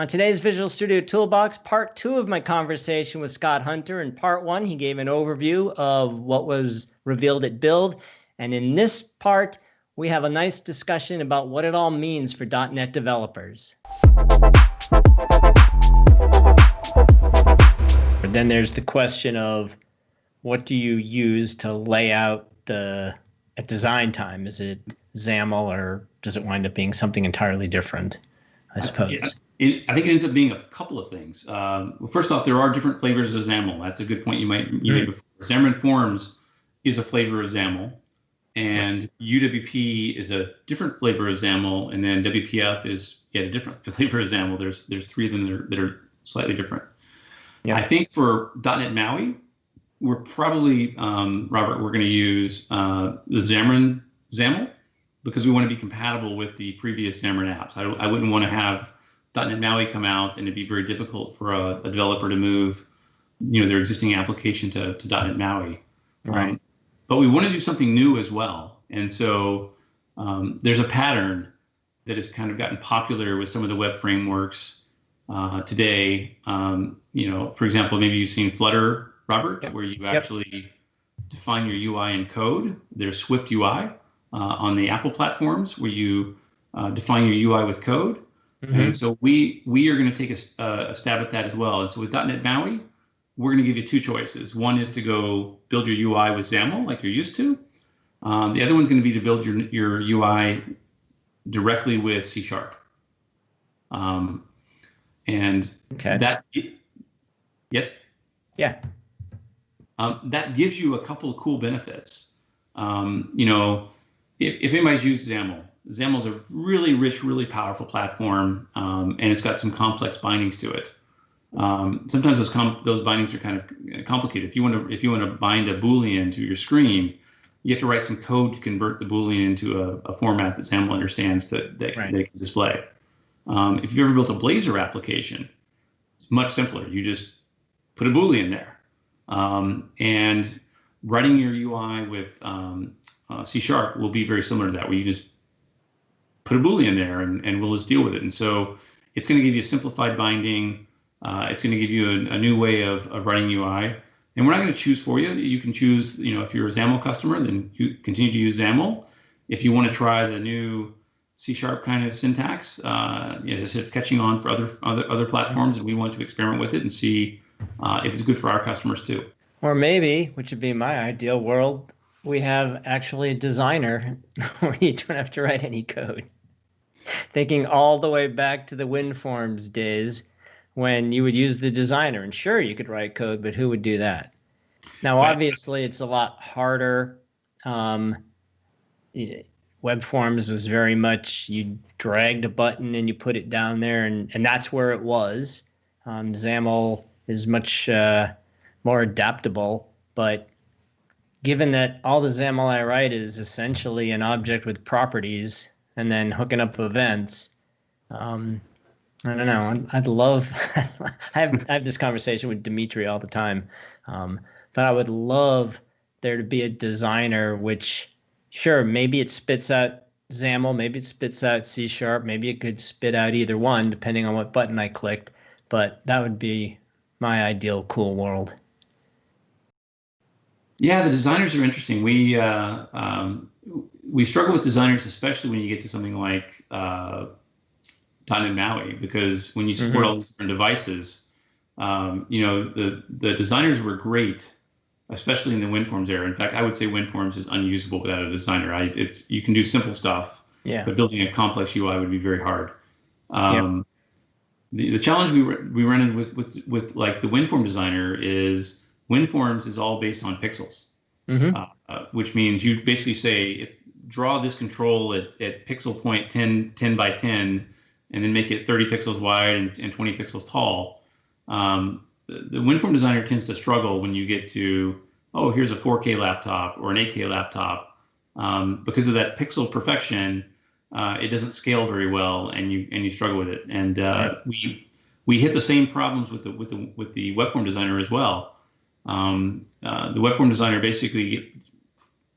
On today's Visual Studio Toolbox, part two of my conversation with Scott Hunter. In part one, he gave an overview of what was revealed at Build. And in this part, we have a nice discussion about what it all means for .NET developers. But then there's the question of what do you use to lay out the at design time? Is it XAML or does it wind up being something entirely different? I uh, suppose. Yeah. It, I think it ends up being a couple of things. Um, well, first off, there are different flavors of XAML. That's a good point you might you made hmm. before. Xamarin Forms is a flavor of XAML, and UWP is a different flavor of XAML, and then WPF is yet a different flavor of XAML. There's there's three of them that are, that are slightly different. Yeah. I think for .NET MAUI, we're probably um, Robert, we're going to use uh, the Xamarin XAML because we want to be compatible with the previous Xamarin apps. I, I wouldn't want to have .NET MAUI come out and it'd be very difficult for a, a developer to move, you know, their existing application to, to .NET MAUI, right? Um, but we want to do something new as well. And so um, there's a pattern that has kind of gotten popular with some of the web frameworks uh, today. Um, you know, for example, maybe you've seen Flutter, Robert, yep. where you actually yep. define your UI in code. There's Swift UI uh, on the Apple platforms where you uh, define your UI with code. Mm-hmm. And so we we are going to take a, uh, a, stab at that as well. And so with .NET MAUI, we're going to give you two choices. One is to go build your UI with XAML like you're used to. Um, the other one's going to be to build your your UI directly with C Sharp. Um, and okay. that yes, yeah, um, that gives you a couple of cool benefits. Um, you know, if if anybody's used XAML, XAML is a really rich, really powerful platform, um, and it's got some complex bindings to it. Um, sometimes those those bindings are kind of complicated. If you want to if you want to bind a boolean to your screen, you have to write some code to convert the boolean into a, a format that XAML understands that, that right. they can display. Um, if you've ever built a Blazor application, it's much simpler. You just put a boolean there, um, and writing your UI with um, uh, C Sharp will be very similar to that, where you just put a boolean there and, and we'll just deal with it. And so it's going to give you simplified binding. Uh, it's going to give you a, a, new way of, of writing UI. And we're not going to choose for you. You can choose, you know, if you're a XAML customer, then you continue to use XAML. If you want to try the new C sharp kind of syntax, uh, as I said, it's catching on for other other other platforms, and we want to experiment with it and see uh, if it's good for our customers too. Or maybe, which would be my ideal world, we have actually a designer where you don't have to write any code thinking all the way back to the WinForms days when you would use the designer. And sure, you could write code, but who would do that? Now, obviously, it's a lot harder. Um, web forms was very much you dragged a button and you put it down there, and, and that's where it was. Um, XAML is much uh, more adaptable, but given that all the XAML I write is essentially an object with properties, and then hooking up events. Um, I don't know. I'd love. I have I have this conversation with Dimitri all the time, um, but I would love there to be a designer which, sure, maybe it spits out XAML, maybe it spits out C sharp, maybe it could spit out either one depending on what button I clicked. But that would be my ideal cool world. Yeah, the designers are interesting. We uh, um, we struggle with designers, especially when you get to something like uh, .NET MAUI, because when you support mm-hmm. all these different devices, um, you know the the designers were great, especially in the WinForms era. In fact, I would say WinForms is unusable without a designer. I, it's you can do simple stuff, yeah. but building a complex UI would be very hard. Um, the, the challenge we we run into with with with like the WinForm designer is WinForms is all based on pixels. Mm-hmm. Uh, uh, which means you basically say it's draw this control at, at pixel point 10, 10 by 10, and then make it 30 pixels wide and, and 20 pixels tall. Um, the, the WinForm designer tends to struggle when you get to, oh, here's a 4K laptop or an 8K laptop. Um, because of that pixel perfection, uh, it doesn't scale very well, and you and you struggle with it. And uh, we we hit the same problems with the with the with the web form designer as well. Um, uh, the web form designer basically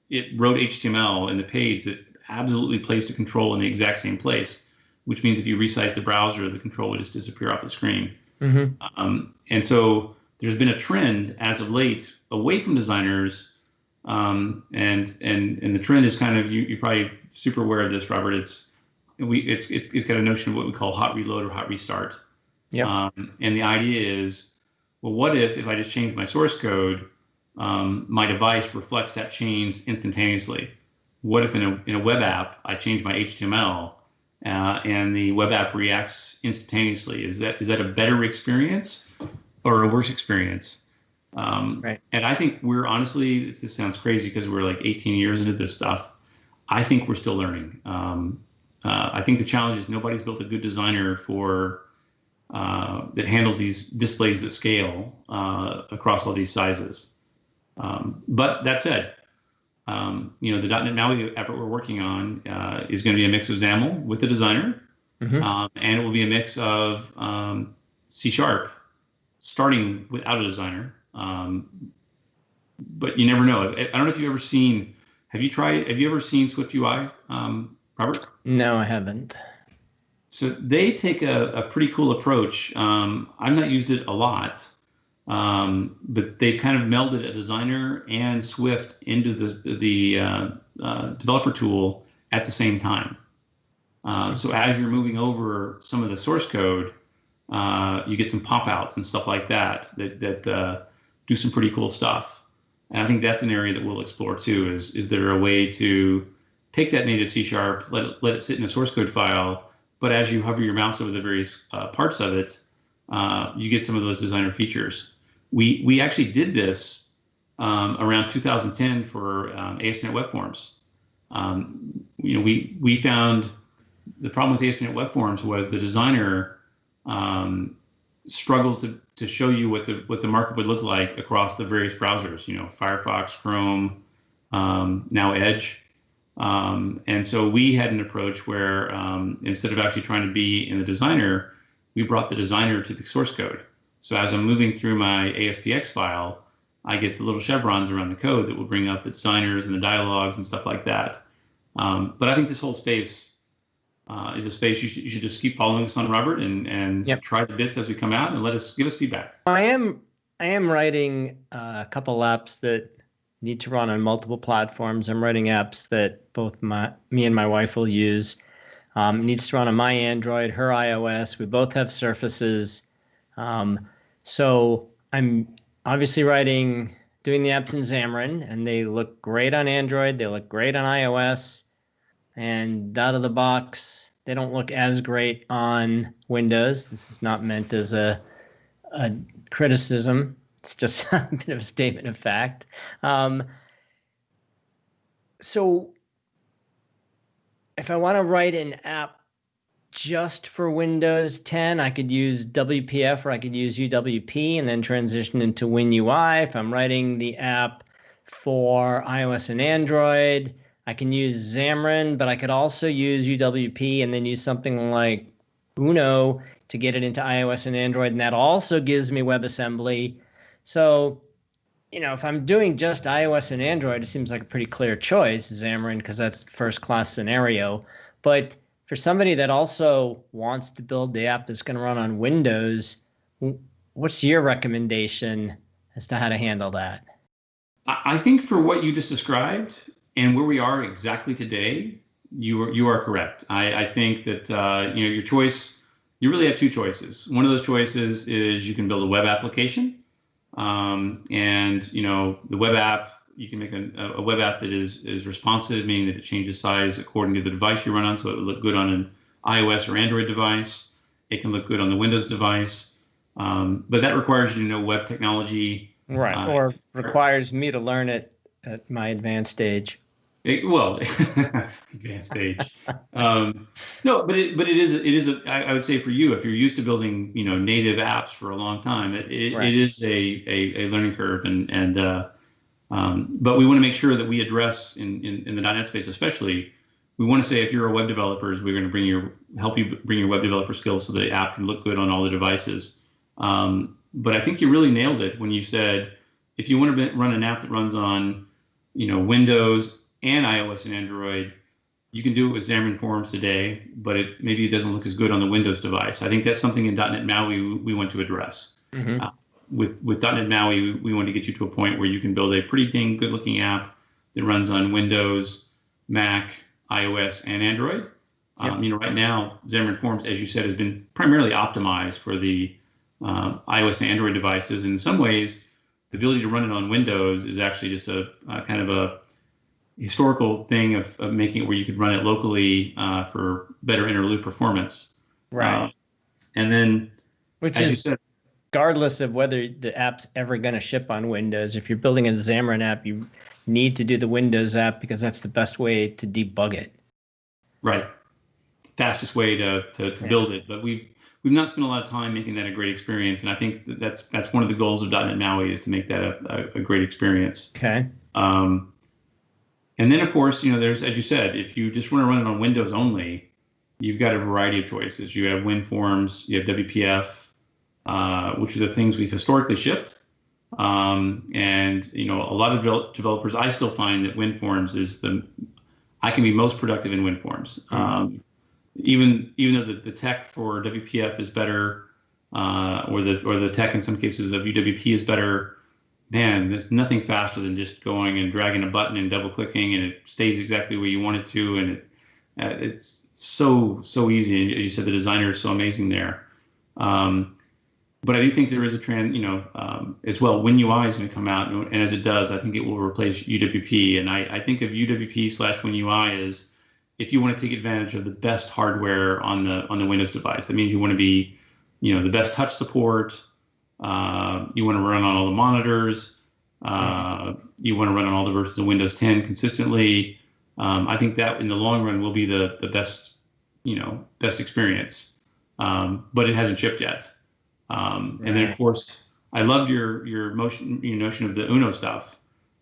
it wrote HTML in the page that absolutely placed a control in the exact same place. which means if you resize the browser, the control would just disappear off the screen. Mhm. Um, and so there's been a trend as of late away from designers, um, and and and the trend is kind of you you're probably super aware of this, Robert. It's we it's it's, it's got a notion of what we call hot reload or hot restart. Yep. Um, and the idea is, well, what if if I just change my source code, um, my device reflects that change instantaneously? What if in a in a web app I change my HTML uh, and the web app reacts instantaneously? Is that is that a better experience or a worse experience? Um, Right. And I think we're honestly, this sounds crazy because we're like 18 years into this stuff. I think we're still learning. Um, uh, I think the challenge is nobody's built a good designer for uh, that handles these displays that scale uh, across all these sizes. Um, but that said, um, you know, the .NET MAUI effort we're working on uh, is going to be a mix of XAML with the designer, Mhm. um, and it will be a mix of um, C Sharp, starting without a designer. Um, but you never know. I, I don't know if you've ever seen. Have you tried? Have you ever seen Swift UI, um, Robert? No, I haven't. So they take a, a pretty cool approach. Um, I've not used it a lot, um, but they've kind of melded a designer and Swift into the the uh, uh, developer tool at the same time. Uh, so as you're moving over some of the source code, uh, you get some pop outs and stuff like that that that uh, do some pretty cool stuff. And I think that's an area that we'll explore too. Is is there a way to take that native C sharp, let it, let it sit in a source code file, but as you hover your mouse over the various uh, parts of it, uh, you get some of those designer features. We we actually did this um, around 2010 for um, ASP.NET Web Forms. Um, you know, we we found the problem with ASP.NET Web Forms was the designer um, struggled to to show you what the what the markup would look like across the various browsers. You know, Firefox, Chrome, um, now Edge. Um, and so we had an approach where um, instead of actually trying to be in the designer, we brought the designer to the source code. So as I'm moving through my ASPX file, I get the little chevrons around the code that will bring up the designers and the dialogues and stuff like that. Um, but I think this whole space uh, is a space you should, you should just keep following us on, Robert, and and Yep. try the bits as we come out and let us give us feedback. I am I am writing uh, a couple apps that need to run on multiple platforms. I'm writing apps that both my me and my wife will use. Um, it needs to run on my Android, her iOS. We both have Surfaces, um, so I'm obviously writing doing the apps in Xamarin, and they look great on Android. They look great on iOS, and out of the box, they don't look as great on Windows. This is not meant as a a criticism. It's just a bit of a statement of fact. Um, so, if I want to write an app just for Windows 10, I could use WPF or I could use UWP and then transition into WinUI. If I'm writing the app for iOS and Android, I can use Xamarin, but I could also use UWP and then use something like Uno to get it into iOS and Android, and that also gives me WebAssembly. So, you know, if I'm doing just iOS and Android, it seems like a pretty clear choice, Xamarin, because that's first class scenario. But for somebody that also wants to build the app that's going to run on Windows, what's your recommendation as to how to handle that? I I think for what you just described and where we are exactly today, you are you are correct. I, I think that uh, you know your choice. You really have two choices. One of those choices is you can build a web application, um, and you know the web app. You can make a, a web app that is is responsive, meaning that it changes size according to the device you run on, so it will look good on an iOS or Android device. It can look good on the Windows device, um, but that requires you to know web technology, Right. Uh, or requires me to learn it at my advanced age. It, well, advanced age. Um, no, but it but it is it is a, I, I would say for you if you're used to building you know native apps for a long time it it, Right. it is a, a, a learning curve and and uh, um, but we want to make sure that we address in, in in the .NET space especially we want to say if you're a web developer we're going to bring your help you bring your web developer skills so the app can look good on all the devices. Um, but I think you really nailed it when you said if you want to run an app that runs on you know Windows and iOS and Android, you can do it with Xamarin Forms today, but it maybe it doesn't look as good on the Windows device. I think that's something in .NET MAUI we, we want to address. Mhm. Uh, with with .NET MAUI, we, we want to get you to a point where you can build a pretty dang good looking app that runs on Windows, Mac, iOS, and Android. Um, you know, right now, Xamarin Forms, as you said, has been primarily optimized for the um, iOS and Android devices. In some ways, the ability to run it on Windows is actually just a, a kind of a historical thing of, of making it where you could run it locally uh, for better inner loop performance. Right. Uh, and then, Which is said, regardless of whether the app's ever going to ship on Windows. If you're building a Xamarin app, you need to do the Windows app because that's the best way to debug it. right, fastest way to to, to Yeah. build it. But we've we've not spent a lot of time making that a great experience, and I think that that's that's one of the goals of .NET MAUI is to make that a, a, a great experience. Okay. Um, and then, of course, you know, there's, as you said, if you just want to run it on Windows only, you've got a variety of choices. You have WinForms, you have WPF, uh, which are the things we've historically shipped. Um, and, you know, a lot of devel- developers, I still find that WinForms is the, I can be most productive in WinForms. Um, even, even though the, the tech for WPF is better, uh, or the, or the tech in some cases of UWP is better, man, there's nothing faster than just going and dragging a button and double clicking and it stays exactly where you want it to. And it, uh, it's so, so easy. And as you said, the designer is so amazing there. Um, but I do think there is a trend, you know, um, as well. WinUI is going to come out, and, and as it does, I think it will replace UWP. And I, I think of UWP slash WinUI as if you want to take advantage of the best hardware on the on the Windows device. That means you want to be, you know, the best touch support, uh, you want to run on all the monitors. Uh, you want to run on all the versions of Windows 10 consistently. Um, I think that in the long run will be the the best, you know, best experience. Um, but it hasn't shipped yet. Um, And then of course, I loved your your motion your notion of the Uno stuff.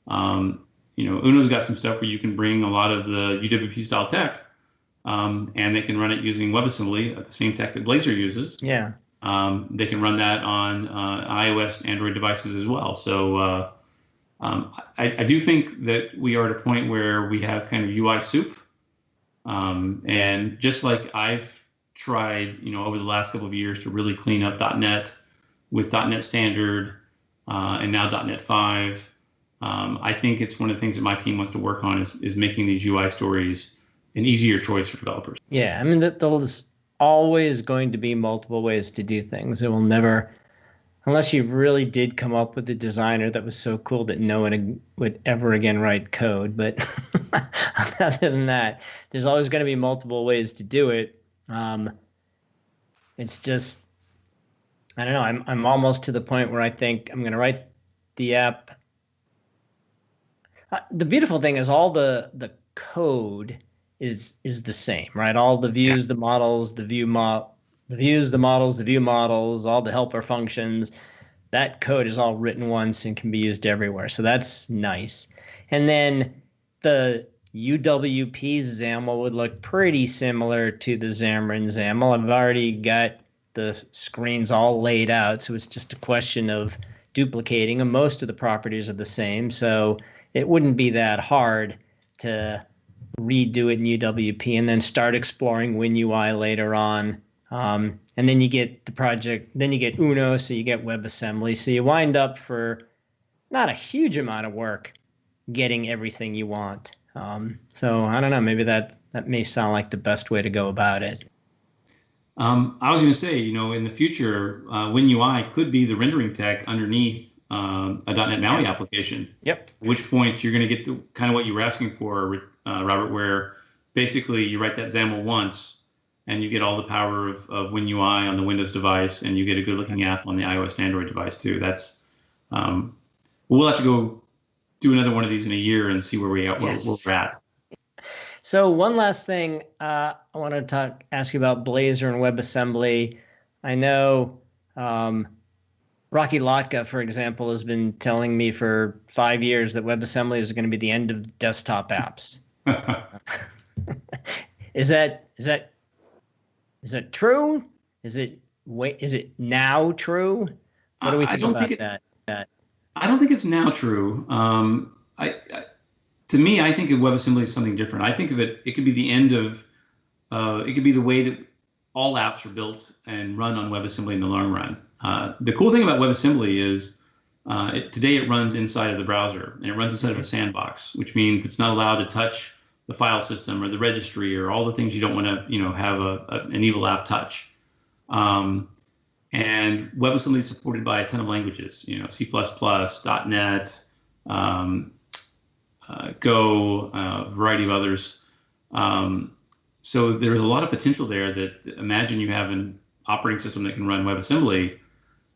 Um, you know, Uno's got some stuff where you can bring a lot of the UWP style tech, um, and they can run it using WebAssembly, uh, the same tech that Blazor uses. Yeah. Um, they can run that on uh, iOS and Android devices as well. So uh, um, I, I do think that we are at a point where we have kind of UI soup. Um, and just like I've tried, you know, over the last couple of years to really clean up .NET with .NET Standard uh, and now .NET 5, um, I think it's one of the things that my team wants to work on is, is making these UI stories an easier choice for developers. Yeah. I mean, that there's always going to be multiple ways to do things. It will never, unless you really did come up with a designer that was so cool that no one would ever again write code. But other than that, there's always going to be multiple ways to do it. Um, it's just, I don't know. I'm I'm almost to the point where I think I'm going to write the app. Uh, the beautiful thing is all the the code is is the same, right? All the views, the models, the view mod, the views, the models, the view models, all the helper functions. That code is all written once and can be used everywhere. So that's nice. And then the UWP XAML would look pretty similar to the Xamarin XAML. I've already got the screens all laid out, so it's just a question of duplicating them. Most of the properties are the same, so it wouldn't be that hard to redo it in UWP and then start exploring WinUI later on. Um, and then you get the project, then you get Uno, so you get WebAssembly. So you wind up for not a huge amount of work getting everything you want. Um, so I don't know, maybe that that may sound like the best way to go about it. Um, I was going to say, you know, in the future, uh, WinUI could be the rendering tech underneath um, a .NET MAUI application. Yep. At which point you're going to get the kind of what you were asking for, uh, Robert, where basically you write that XAML once and you get all the power of, of WinUI on the Windows device and you get a good looking app on the iOS and Android device too. That's, um, we'll have to go do another one of these in a year and see where, we, where, Yes. where we're at. So one last thing, uh, I want to talk, ask you about Blazor and WebAssembly. I know um, Rocky Lhotka, for example, has been telling me for five years that WebAssembly is going to be the end of desktop apps. Is that is that is that true? Is it wait? Is it now true? What do we I think don't about think it- that? I don't think it's now true. Um, I, I to me, I think of WebAssembly as something different. I think of it, it could be the end of, uh, it could be the way that all apps are built and run on WebAssembly in the long run. Uh, the cool thing about WebAssembly is uh, it, today it runs inside of the browser and it runs inside of a sandbox, which means it's not allowed to touch the file system or the registry or all the things you don't want to, you know, have a, a an evil app touch. Um, and WebAssembly is supported by a ton of languages, you know, C++, .NET, um, uh, Go, uh, a variety of others. Um, so there's a lot of potential there that imagine you have an operating system that can run WebAssembly.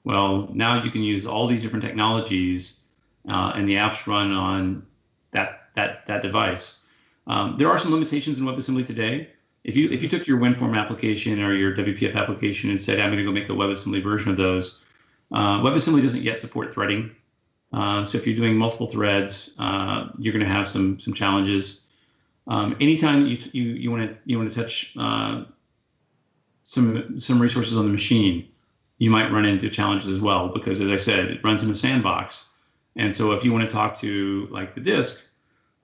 Well, now you can use all these different technologies uh, and the apps run on that, that, that device. Um, there are some limitations in WebAssembly today. If you, if you took your WinForm application or your WPF application and said, I'm going to go make a WebAssembly version of those, uh, WebAssembly doesn't yet support threading. Uh, so if you're doing multiple threads, uh, you're going to have some some challenges. Um, anytime you you you want to you want to touch uh, some some resources on the machine, you might run into challenges as well because, as I said, it runs in a sandbox. And so if you want to talk to like the disk,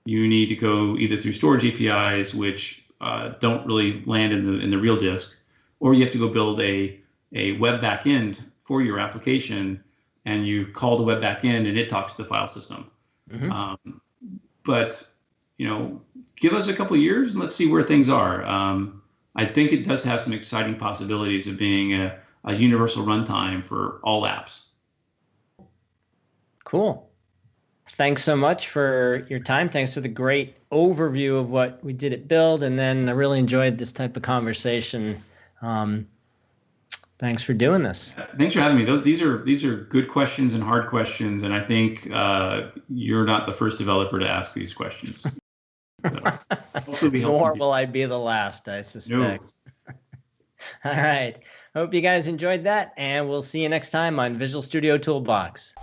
you need to go either through storage APIs, which uh, don't really land in the in the real disk, or you have to go build a a web backend for your application and you call the web backend and it talks to the file system. Mm-hmm. Um, but you know, give us a couple years and let's see where things are. Um, I think it does have some exciting possibilities of being a, a universal runtime for all apps. Cool. Thanks so much for your time. Thanks for the great overview of what we did at Build. And then I really enjoyed this type of conversation. Um, Thanks for doing this. Thanks for having me. Those, these are these are good questions and hard questions, and I think uh, you're not the first developer to ask these questions. So, Nor will I be the last, I suspect. No. All right. Hope you guys enjoyed that, and we'll see you next time on Visual Studio Toolbox.